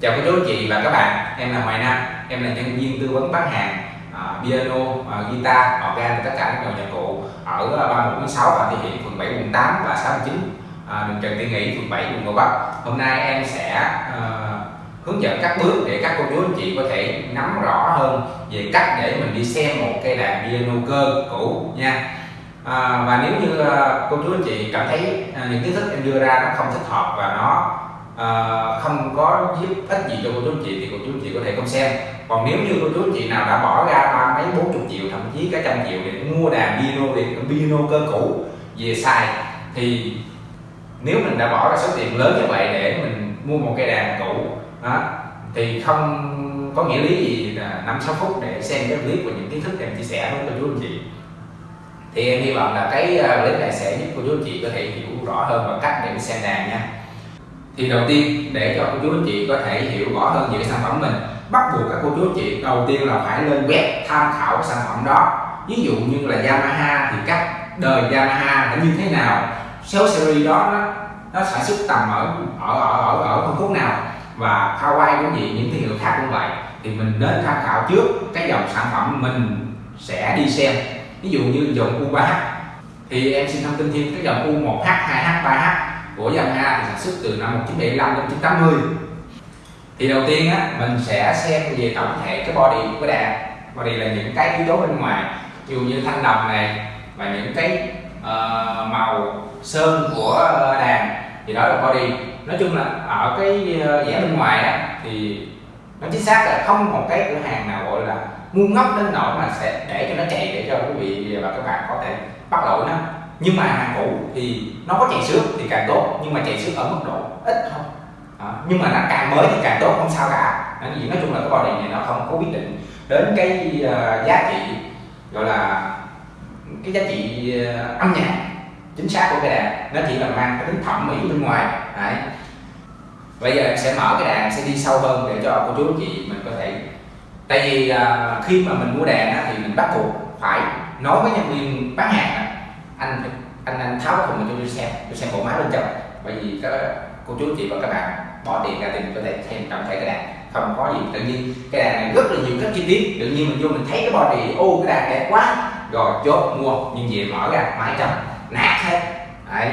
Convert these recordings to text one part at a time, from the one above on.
Chào cô chú chị và các bạn, em là Hoài Nam, em là nhân viên tư vấn bán hàng uh, piano, uh, guitar, organ và tất cả các dòng nhạc cụ ở à, uh, 3146 và địa Hiển, phường 7, quận 8 và 69 uh, đường Trần Tiên Nghị, phường 7, quận Gò Vấp. Hôm nay em sẽ uh, hướng dẫn các bước để các cô chú anh chị có thể nắm rõ hơn về cách để mình đi xem một cây đàn piano cơ cũ nha. À, và nếu như uh, cô chú anh chị cảm thấy uh, những kiến thức em đưa ra nó không thích hợp và nó uh, không có giúp ích gì cho cô chú chị thì cô chú chị có thể không xem. Còn nếu như cô chú chị nào đã bỏ ra ba mấy bốn chục triệu thậm chí cả trăm triệu để mua đàn piano để piano cơ cũ về xài thì nếu mình đã bỏ ra số tiền lớn như vậy để mình mua một cây đàn cũ đó, thì không có nghĩa lý gì là năm sáu phút để xem cái clip và những kiến thức em chia sẻ với cô chú anh chị. Thì em hy vọng là cái à, clip này sẽ giúp cô chú anh chị có thể hiểu rõ hơn và cách để xem đàn nha thì đầu tiên để cho cô chú anh chị có thể hiểu rõ hơn về sản phẩm mình bắt buộc các cô chú anh chị đầu tiên là phải lên web tham khảo sản phẩm đó. Ví dụ như là Yamaha thì các đời Yamaha là như thế nào số series đó nó, nó sản xuất tầm ở ở ở ở, ở phân khúc nào và Hawaii cũng vậy những thương hiệu khác cũng vậy. Thì mình nên tham khảo trước cái dòng sản phẩm mình sẽ đi xem. Ví dụ như dòng U3H thì em xin thông tin thêm cái dòng U1H, 2H, 3H của dòng thì sản xuất từ năm 1975 đến 1980 thì đầu tiên á mình sẽ xem về tổng thể cái body của đàn. Body là những cái yếu tố bên ngoài ví dụ như thanh đồng này và những cái uh, màu sơn của đàn. Thì đó là body. Nói chung là ở cái ờ, vẻ bên ngoài á thì nó chính xác là không một cái cửa hàng nào gọi là ngu ngốc đến nỗi mà sẽ để cho nó chạy để cho quý vị và các bạn có thể bắt lỗi nó nhưng mà hàng cũ thì nó có chạy xước thì càng tốt nhưng mà chạy xước ở mức độ ít thôi. À, nhưng mà nó càng mới thì càng tốt không sao cả. À, nói chung là cái body này nó không có quyết định đến cái uh, giá trị gọi là cái giá trị uh, âm nhạc chính xác của cái đàn. Nó chỉ là mang cái tính thẩm mỹ bên ngoài Đấy. bây giờ em sẽ mở cái đàn sẽ đi sâu hơn để cho cô chú anh chị mình có thể tại vì uh, khi mà mình mua đàn á, thì mình bắt buộc phải nói với nhân viên bán hàng anh anh anh tháo cái thùng cho tôi xem. Tôi xem bộ máy bên trong. Bởi vì các cô chú chị và các bạn bỏ tiền ra thì mình có thể xem trọng thể cái đàn. Không có gì. Tự nhiên cái đàn này rất là nhiều các chi tiết. Tự nhiên mình vô mình thấy cái body ô cái đàn đẹp quá. Rồi chốt mua nhưng về mở ra máy trong. Nát hết. Đấy.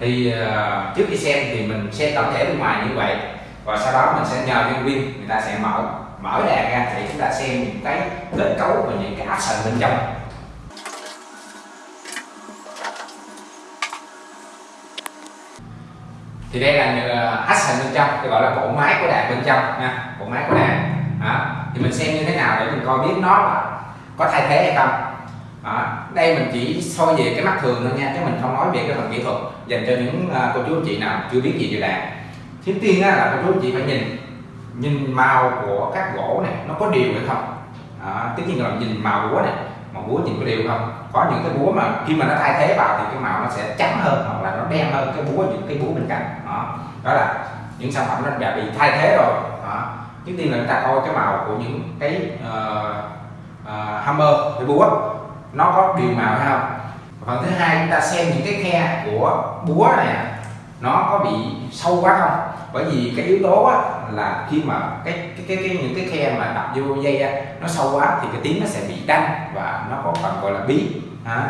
thì uh, trước khi xem thì mình xem tổng thể bên ngoài như vậy. Và sau đó mình sẽ nhờ nhân viên người ta sẽ mở mở đàn ra để chúng ta xem những cái kết cấu và những cái action bên trong. Thì đây là à, action bên trong tôi gọi là bộ máy của đàn bên trong nha bộ máy của đàn đó. thì mình xem như thế nào để mình coi biết nó là có thay thế hay không đó. đây mình chỉ soi về cái mắt thường thôi nha chứ mình không nói về cái phần kỹ thuật dành cho những uh, cô chú chị nào chưa biết gì về đàn trước tiên á, là cô chú chị phải nhìn nhìn màu của các gỗ này nó có đều hay không đó. tất nhiên là nhìn màu búa này màu búa nhìn có đều không có những cái búa mà khi mà nó thay thế vào thì cái màu nó sẽ trắng hơn hoặc là nó đen hơn cái búa những cái búa bên cạnh đó. Đó là những sản phẩm nó đã bị thay thế rồi. Đó. trước tiên là chúng ta coi cái màu của những cái uh, uh, hammer cái búa. Nó có đều màu hay không? Phần thứ hai chúng ta xem những cái khe của búa này nó có bị sâu quá không? Bởi vì cái yếu tố á, là khi mà cái cái cái, cái những cái khe mà đập vô dây á, nó sâu quá thì cái tiếng nó sẽ bị đanh và nó có phần gọi là bí. À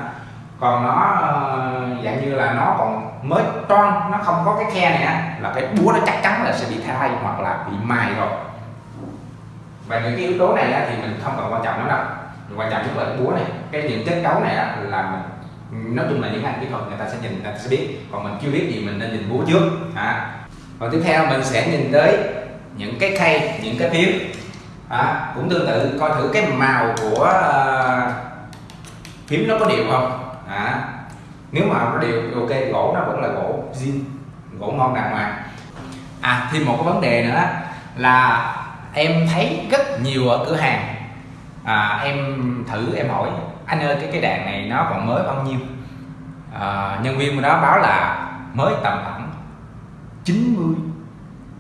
còn nó ờ, dạng như là nó còn mới toan nó không có cái khe này á, là cái búa nó chắc chắn là sẽ bị thay hoặc là bị mài rồi. Và những cái yếu tố này á, thì mình không cần quan trọng lắm đâu. Quan trọng nhất là cái búa này. Cái những kết cấu này á, là mình nói chung là những anh kỹ thuật người ta sẽ nhìn người ta sẽ biết. Còn mình chưa biết gì mình nên nhìn búa trước. À. còn tiếp theo mình sẽ nhìn tới những cái khay những cái phím à, cũng tương tự coi thử cái màu của ờ, uh, phím nó có đều không? À, nếu mà nó đều ok gỗ nó vẫn là gỗ zin gỗ ngon đàng hoàng. À thêm một cái vấn đề nữa là em thấy rất nhiều ở cửa hàng. À, em thử em hỏi anh ơi cái cái đàn này nó còn mới bao nhiêu? À, nhân viên đó báo là mới tầm khoảng 90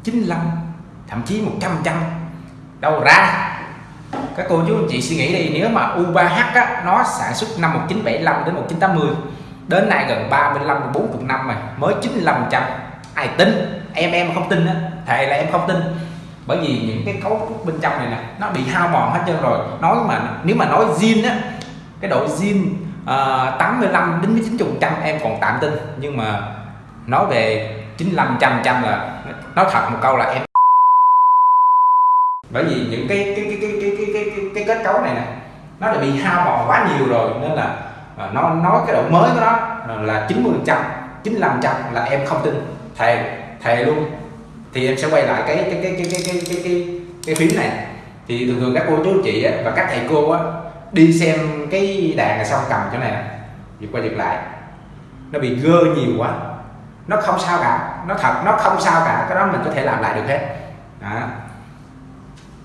95 thậm chí 100 trăm. Đâu ra các cô chú anh chị suy nghĩ đi nếu mà U3H á, nó sản xuất năm 1975 đến 1980 đến nay gần 35 40 năm rồi mới 95 trăm. Ai tin? Em em không tin á thề là em không tin. Bởi vì những cái cấu trúc bên trong này nè nó bị hao mòn hết trơn rồi. Nói mà nếu mà nói zin á cái độ zin uh, 85 đến 90 trăm em còn tạm tin. Nhưng mà nói về 95 trăm trăm là nói thật một câu là em. Bởi vì những cái cái cái cái cái cái cái, kết cấu này nè nó đã bị hao mòn quá nhiều rồi nên là à, nó nói cái độ mới của nó là 90 trăm 95 trăm là em không tin. Thề thề luôn. Thì em sẽ quay lại cái cái cái cái cái cái cái cái, cái phím này. Thì thường thường các cô chú chị á, và các thầy cô á, đi xem cái đàn này xong cầm chỗ này giật qua giật lại. Nó bị gơ nhiều quá nó không sao cả nó thật nó không sao cả cái đó mình có thể làm lại được hết. Đó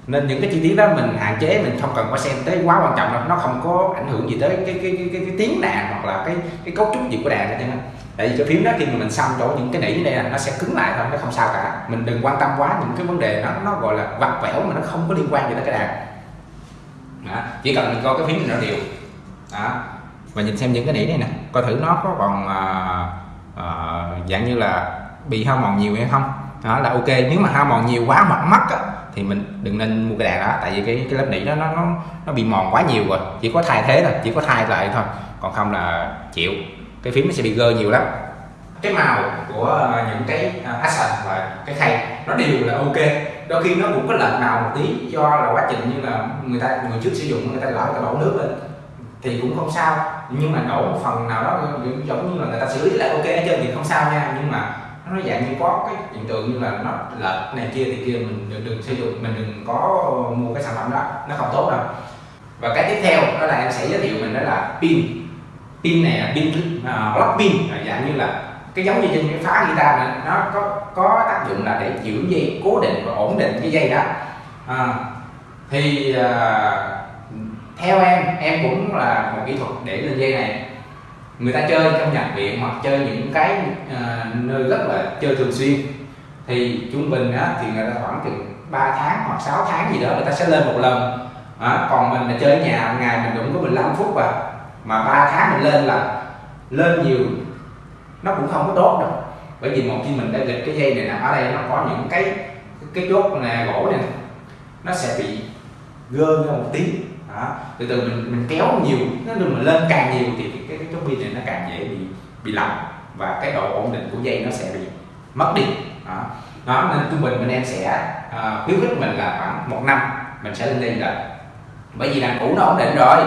nên những cái chi tiết đó mình hạn chế mình không cần phải xem tới quá quan trọng đâu. Nó không có ảnh hưởng gì tới cái cái cái, cái, cái tiếng đàn hoặc là cái cái cấu trúc gì của đàn hết tại vì cái phím đó khi mà mình xăm chỗ những cái nỉ đây là nó sẽ cứng lại thôi nó không sao cả. Mình đừng quan tâm quá những cái vấn đề nó nó gọi là vặt vẻo mà nó không có liên quan gì tới cái đàn. Đó. chỉ cần mình coi cái phím này nó đều. Đó. và nhìn xem những cái nỉ này nè coi thử nó có còn à, à, dạng như là bị hao mòn nhiều hay không. Đó là ok. Nếu mà hao mòn nhiều quá hoặc mắc á, thì mình đừng nên mua cái đàn đó, tại vì cái cái lớp nỉ đó nó nó nó bị mòn quá nhiều rồi, chỉ có thay thế thôi, chỉ có thay lại thôi, còn không là chịu. Cái phím nó sẽ bị gơ nhiều lắm. Cái màu của ờ, những cái ờ, action và cái khay nó đều là ok. Đôi khi nó cũng có lệch màu một tí do là quá trình như là người ta, người trước sử dụng, người ta gõ cái đổ nước lên thì cũng không sao. Nhưng mà đổ một phần nào đó, giống như là người ta xử lý lại ok hết trơn thì không sao nha. Nhưng mà nó dạng như có cái hiện tượng như là nó lệch này kia thì kia mình đừng, đừng sử dụng mình đừng có mua cái sản phẩm đó nó không tốt đâu. Và cái tiếp theo đó là em sẽ giới thiệu mình đó là pin. Pin này là pin uh, block pin à, dạng như là cái giống như trên cái phá guitar này nó có có tác dụng là để giữ dây cố định và ổn định cái dây đó. À, thì uh, theo em em cũng là một kỹ thuật để lên dây này người ta chơi trong nhạc viện hoặc chơi những cái uh, nơi rất là chơi thường xuyên. Thì trung bình á, thì người ta khoảng chừng 3 tháng hoặc 6 tháng gì đó người ta sẽ lên một lần. À, còn mình là chơi ở nhà ngày mình cũng có 15 phút và mà 3 tháng mình lên là lên nhiều nó cũng không có tốt đâu. Bởi vì một khi mình đã lịch cái dây này nè ở đây nó có những cái cái chốt nè gỗ này nó sẽ bị gơ ra một tí. Đó. từ từ mình mình kéo nhiều nó đừng mà lên càng nhiều thì cái chốt pin này nó càng dễ bị bị lỏng và cái độ ổn định của dây nó sẽ bị mất đi. Đó, đó nên trung bình bên em sẽ uh, khuyến khích mình là khoảng một năm mình sẽ lên đây rồi bởi vì đàn cũ nó ổn định rồi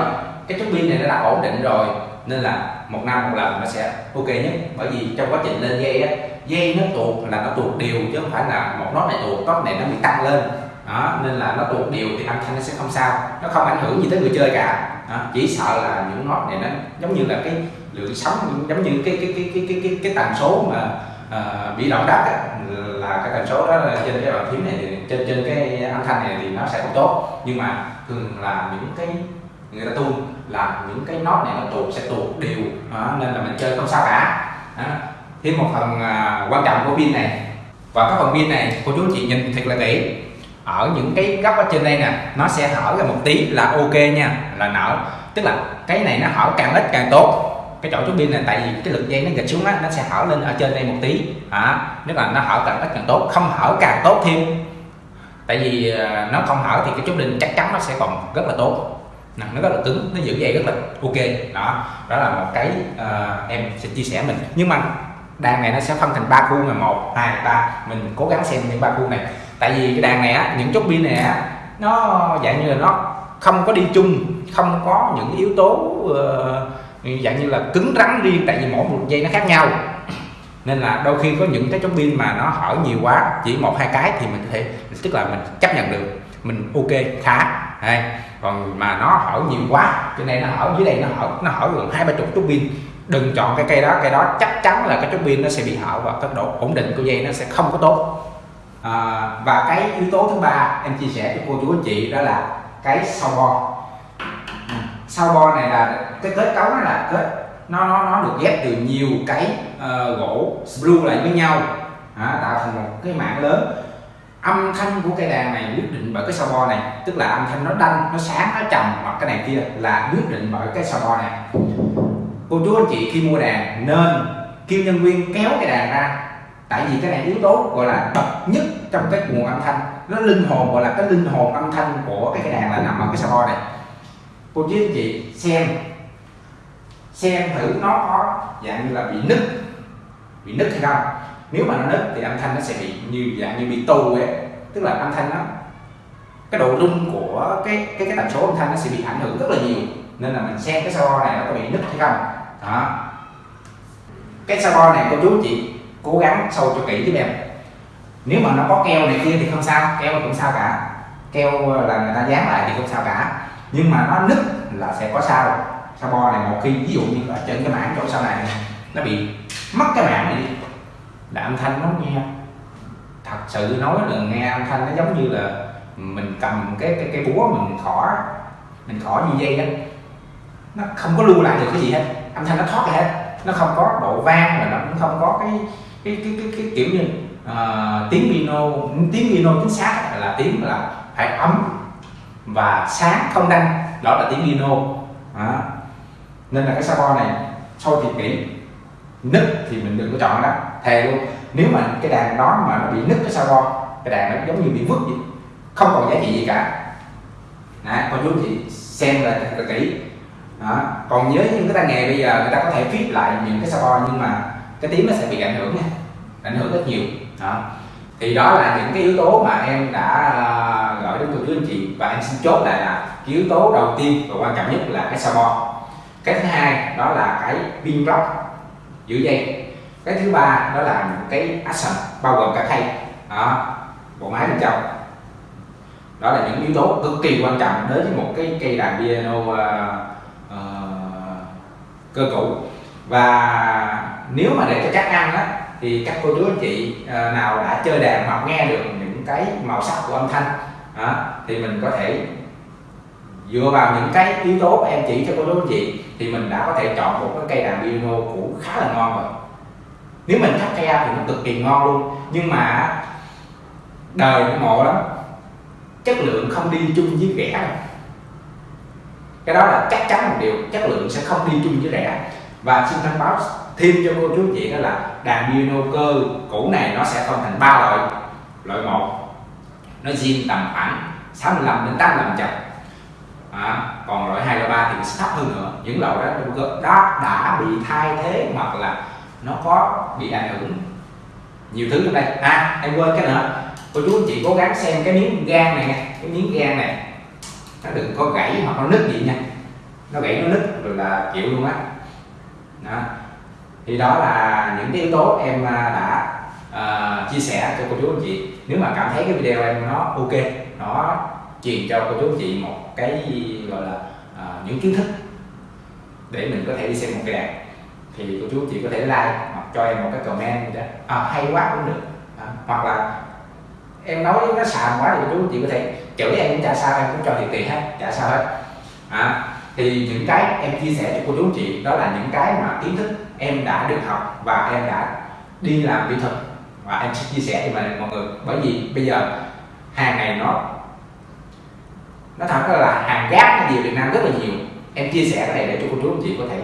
cái chốt pin này nó đã ổn định rồi nên là một năm một lần nó sẽ ok nhất. Bởi vì trong quá trình lên dây á dây nó tuột là nó tuột đều chứ không phải là một nốt này tuột nốt này nó bị tăng lên. Đó nên là nó tuột đều thì âm thanh nó sẽ không sao nó không ảnh hưởng gì tới người chơi cả đó. chỉ sợ là những nốt này nó giống như là cái lượng sóng giống như cái cái cái cái cái cái, cái tần số mà uh, bị động đất á, là cái tần số đó là trên cái bàn phím này thì trên trên cái âm thanh này thì nó sẽ không tốt. Nhưng mà thường là những cái người ta tu là những cái nốt này nó tuột sẽ tuột đều đó, nên là mình chơi không sao cả. Đó. thêm một phần uh, quan trọng của pin này. Và các phần pin này cô chú chị nhìn thật là kỹ ở những cái góc ở trên đây nè nó sẽ hở ra một tí là ok nha là nở. Tức là cái này nó hở càng ít càng tốt. Cái chỗ chú pin này tại vì cái lực dây nó gạch xuống á nó sẽ hở lên ở trên đây một tí. À, nếu là nó hở càng ít càng tốt không hở càng tốt thêm. Tại vì à, nó không hở thì cái chú pin chắc chắn nó sẽ còn rất là tốt. Nó rất là cứng nó giữ dây rất là ok. Đó đó là một cái uh, em sẽ chia sẻ mình. Nhưng mà đàn này nó sẽ phân thành ba khu là một hai ba. Mình cố gắng xem những ba khu này tại vì cái đàn này á những chốt pin này á nó dạng như là nó không có đi chung không có những yếu tố uh, dạng như là cứng rắn riêng tại vì mỗi một dây nó khác nhau. Nên là đôi khi có những cái chốt pin mà nó hở nhiều quá chỉ một hai cái thì mình có thể tức là mình chấp nhận được mình ok khá hay. Còn mà nó hở nhiều quá cho nên nó hở dưới đây nó hở nó hở gần hai ba chục chốt pin. Đừng chọn cái cây đó cây đó chắc chắn là cái chốt pin nó sẽ bị hở và tốc độ ổn định của dây nó sẽ không có tốt à, và cái yếu tố thứ ba em chia sẻ cho cô chú anh chị đó là cái sau bo. Ừ, sau bo này là cái kết cấu nó là kết nó nó nó được ghép từ nhiều cái uh, gỗ sprue lại với nhau. À, tạo thành một cái mạng lớn. Âm thanh của cây đàn này quyết định bởi cái sao bo này tức là âm thanh nó đanh nó sáng nó trầm hoặc cái này kia là quyết định bởi cái sao bo này. Cô chú anh chị khi mua đàn nên kêu nhân viên kéo cái đàn ra tại vì cái này yếu tố gọi là bậc nhất trong cái nguồn âm thanh. Nó linh hồn, gọi là cái linh hồn âm thanh của cái cây đàn là nằm ở cái sabo này. Cô chú anh chị xem xem thử nó có dạng như là bị nứt bị nứt hay không. Nếu mà nó nứt thì âm thanh nó sẽ bị như dạng như bị tù ấy. Tức là âm thanh nó, cái độ rung của cái cái cái tần số âm thanh nó sẽ bị ảnh hưởng rất là nhiều. Nên là mình xem cái sabo này nó có bị nứt hay không. Đó. Cái sabo này cô chú chị cố gắng sâu cho kỹ giúp em nếu mà nó có keo này kia thì không sao, keo cũng sao cả. Keo ờ, là người ta dán lại thì không sao cả. Nhưng mà nó nứt là sẽ có sao. Sao bo này một khi, ví dụ như ở trên cái mảng chỗ sau này nó bị mất cái mảng này đi, là âm thanh nó nghe. Thật sự nói là nghe âm thanh nó giống như là mình cầm cái cái cái búa mình khỏ mình khỏ như dây đó nó không có lưu lại được cái gì hết. Âm thanh nó thoát ra hết. Nó không có độ vang và nó cũng không có cái cái cái cái, cái kiểu như uh, tiếng piano tiếng piano chính xác là tiếng là phải ấm và sáng không đanh. Đó là tiếng piano à. nên là cái sabo này sau thì kỹ nứt thì mình đừng có chọn đó thề luôn. Nếu mà cái đàn đó mà nó bị nứt cái sabo cái đàn nó giống như bị vứt vậy không còn giá trị gì cả. Đấy, con chú chị xem là thật là kỹ. Đó. còn với những cái tay nghề bây giờ người ta có thể viết lại những cái sabo nhưng mà cái tiếng nó sẽ bị ảnh hưởng nha ảnh hưởng rất nhiều. Đó. Thì đó là những cái yếu tố mà em đã gửi gọi đến cô chú anh chị. Và em xin chốt lại là cái yếu tố đầu tiên và quan trọng nhất là cái sabo. Cái thứ hai đó là cái pin block giữ dây. Cái thứ ba đó là những cái action bao gồm cả khay. Đó. Bộ máy bên trong. Đó là những yếu tố cực kỳ quan trọng đối với một cái cây đàn piano uh, uh, cơ cũ và nếu mà để cho các ăn á thì các cô chú anh chị à, nào đã chơi đàn hoặc nghe được những cái màu sắc của âm thanh đó, thì mình có thể dựa vào những cái yếu tố em chỉ cho cô chú anh chị thì mình đã có thể chọn một cái cây đàn piano cũ khá là ngon rồi. Nếu mình thắt cây thì nó cực kỳ ngon luôn. Nhưng mà đời nó ngộ lắm. Chất lượng không đi chung với rẻ đâu. Cái đó là chắc chắn một điều chất lượng sẽ không đi chung với rẻ. Và xin thông báo thêm cho cô chú chị đó là đàn piano cơ cũ này nó sẽ phân thành ba loại. Loại một nó zin tầm khoảng 65 đến 85 chập à, còn loại hai loại ba thì sẽ thấp hơn nữa. Những loại đó đó đã bị thay thế hoặc là nó có bị ảnh hưởng nhiều thứ trong đây. À em quên cái nữa. Cô chú anh chị cố gắng xem cái miếng gan này nha cái miếng gan này nó đừng có gãy hoặc nó nứt gì nha. Nó gãy nó nứt rồi là chịu luôn á. Đó thì đó là những cái yếu tố em à, đã uh, chia sẻ cho cô chú anh chị. Nếu mà cảm thấy cái video em nó ok nó truyền cho cô chú anh chị một cái gọi là uh, những kiến thức để mình có thể đi xem một cái đàn thì cô chú anh chị có thể like hoặc cho em một cái comment gì đó. À, hay quá cũng được. À, hoặc là em nói nó xàm quá thì cô chú chị có thể chửi em cũng chả sao em cũng cho thiệt tiền hết chả sao hết. À, thì những cái em chia sẻ cho cô chú chị đó là những cái mà kiến thức em đã được học và em đã đi làm kỹ thuật và em sẽ chia sẻ cho mọi người bởi vì bây giờ hàng này nó nó thật là hàng gác nó nhiều Việt Nam rất là nhiều. Em chia sẻ cái này để cho cô chú anh chị có thể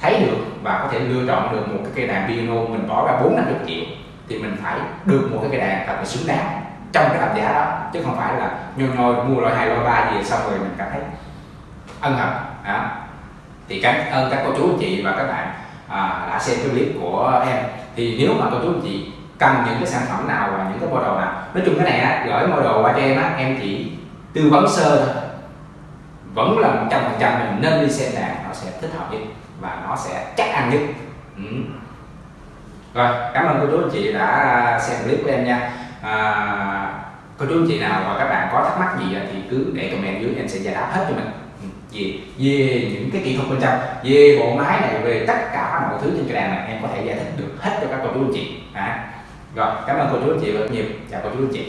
thấy được và có thể lựa chọn được một cái cây đàn piano mình bỏ ra bốn năm chục triệu thì mình phải được một cái cây đàn thật là xứng đáng trong cái tầm giá đó. Chứ không phải là nhồi nhồi mua loại hai loại ba gì xong rồi mình cảm thấy ân hận đó. thì cảm ơn các cô chú anh chị và các bạn à, đã xem cái clip của em. Thì nếu mà cô chú anh chị cần những cái sản phẩm nào và những cái model nào nói chung cái này á gửi model qua cho em á em chỉ tư vấn sơ thôi. Vẫn là một trăm phần trăm mình nên đi xem đàn nó sẽ thích hợp nhất và nó sẽ chắc ăn nhất. Ừ. rồi cảm ơn cô chú anh chị đã xem clip của em nha. À, cô chú anh chị nào và các bạn có thắc mắc gì thì cứ để comment dưới em sẽ giải đáp hết cho mình về về những cái kỹ thuật bên trong, về bộ máy này, về tất cả mọi thứ trên cái đàn này em có thể giải thích được hết cho các cô chú anh chị à. rồi, cảm ơn cô chú anh chị rất nhiều chào cô chú anh chị